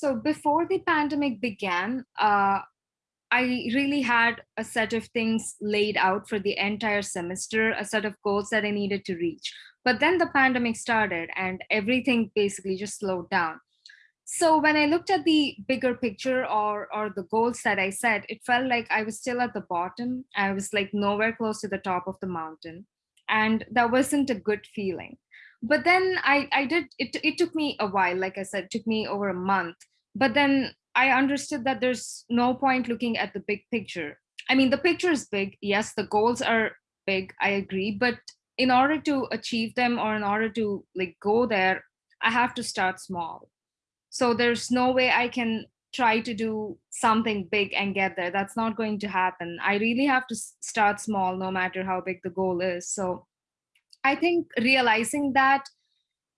So before the pandemic began, uh, I really had a set of things laid out for the entire semester, a set of goals that I needed to reach. But then the pandemic started and everything basically just slowed down. So when I looked at the bigger picture or or the goals that I set, it felt like I was still at the bottom. I was like nowhere close to the top of the mountain. And that wasn't a good feeling. But then I I did it it took me a while, like I said, it took me over a month. But then I understood that there's no point looking at the big picture. I mean, the picture is big. Yes, the goals are big. I agree. But in order to achieve them or in order to like go there, I have to start small. So there's no way I can try to do something big and get there. That's not going to happen. I really have to start small no matter how big the goal is. So I think realizing that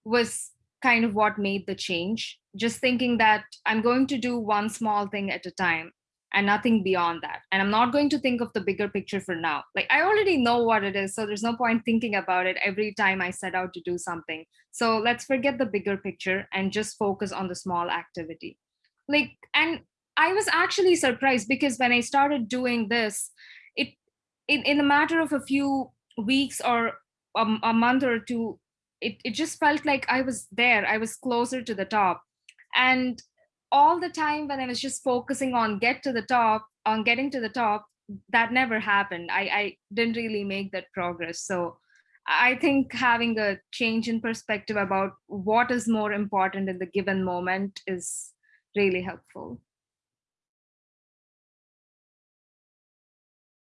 was kind of what made the change. Just thinking that I'm going to do one small thing at a time and nothing beyond that. And I'm not going to think of the bigger picture for now. Like I already know what it is, so there's no point thinking about it every time I set out to do something. So let's forget the bigger picture and just focus on the small activity. Like, and I was actually surprised because when I started doing this, it in, in a matter of a few weeks or a, a month or two, it, it just felt like I was there. I was closer to the top. And all the time when I was just focusing on get to the top, on getting to the top, that never happened. I, I didn't really make that progress. So I think having a change in perspective about what is more important in the given moment is really helpful.